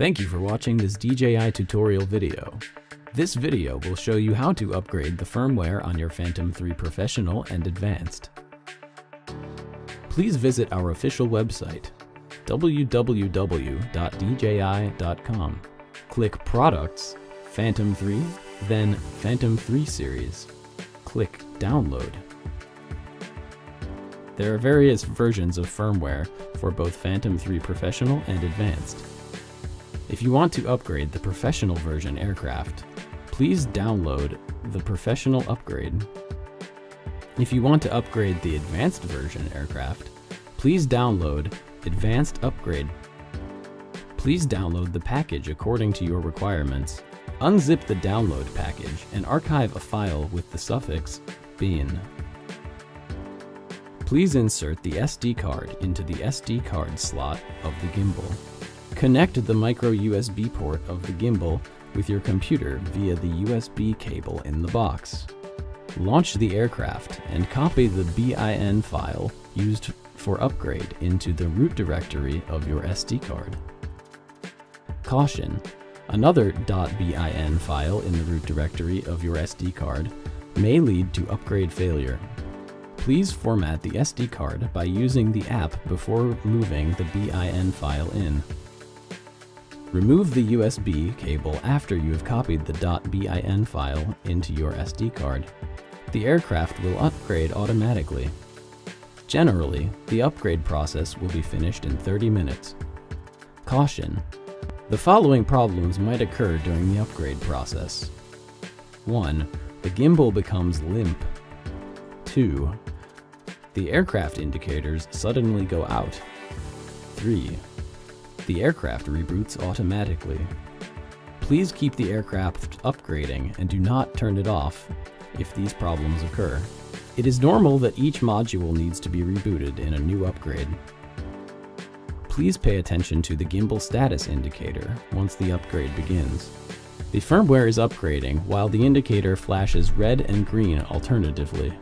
Thank you for watching this DJI tutorial video. This video will show you how to upgrade the firmware on your Phantom 3 Professional and Advanced. Please visit our official website, www.dji.com. Click Products, Phantom 3, then Phantom 3 Series. Click Download. There are various versions of firmware for both Phantom 3 Professional and Advanced. If you want to upgrade the Professional version aircraft, please download the Professional Upgrade. If you want to upgrade the Advanced version aircraft, please download Advanced Upgrade. Please download the package according to your requirements. Unzip the download package and archive a file with the suffix bin. Please insert the SD card into the SD card slot of the gimbal. Connect the micro USB port of the gimbal with your computer via the USB cable in the box. Launch the aircraft and copy the BIN file used for upgrade into the root directory of your SD card. Caution! Another .bin file in the root directory of your SD card may lead to upgrade failure. Please format the SD card by using the app before moving the BIN file in. Remove the USB cable after you have copied the .bin file into your SD card. The aircraft will upgrade automatically. Generally, the upgrade process will be finished in 30 minutes. Caution! The following problems might occur during the upgrade process. 1. The gimbal becomes limp. 2. The aircraft indicators suddenly go out. 3. The aircraft reboots automatically. Please keep the aircraft upgrading and do not turn it off if these problems occur. It is normal that each module needs to be rebooted in a new upgrade. Please pay attention to the gimbal status indicator once the upgrade begins. The firmware is upgrading while the indicator flashes red and green alternatively.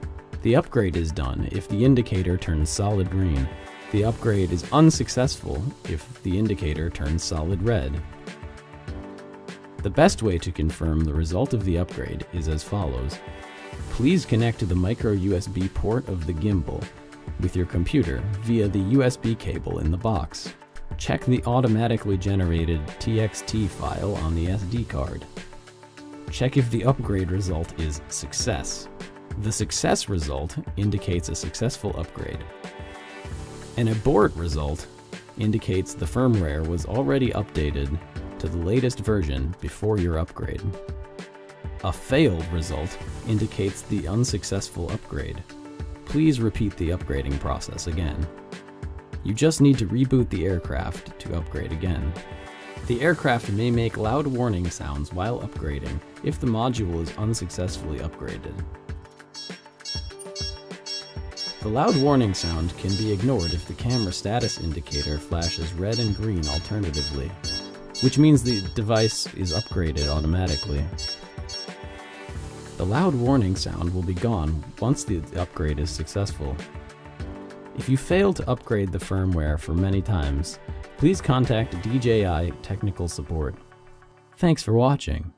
The upgrade is done if the indicator turns solid green. The upgrade is unsuccessful if the indicator turns solid red. The best way to confirm the result of the upgrade is as follows. Please connect to the micro USB port of the gimbal with your computer via the USB cable in the box. Check the automatically generated TXT file on the SD card. Check if the upgrade result is success. The success result indicates a successful upgrade. An abort result indicates the firmware was already updated to the latest version before your upgrade. A failed result indicates the unsuccessful upgrade. Please repeat the upgrading process again. You just need to reboot the aircraft to upgrade again. The aircraft may make loud warning sounds while upgrading if the module is unsuccessfully upgraded. The loud warning sound can be ignored if the camera status indicator flashes red and green alternatively, which means the device is upgraded automatically. The loud warning sound will be gone once the upgrade is successful. If you fail to upgrade the firmware for many times, please contact DJI Technical Support. Thanks for watching.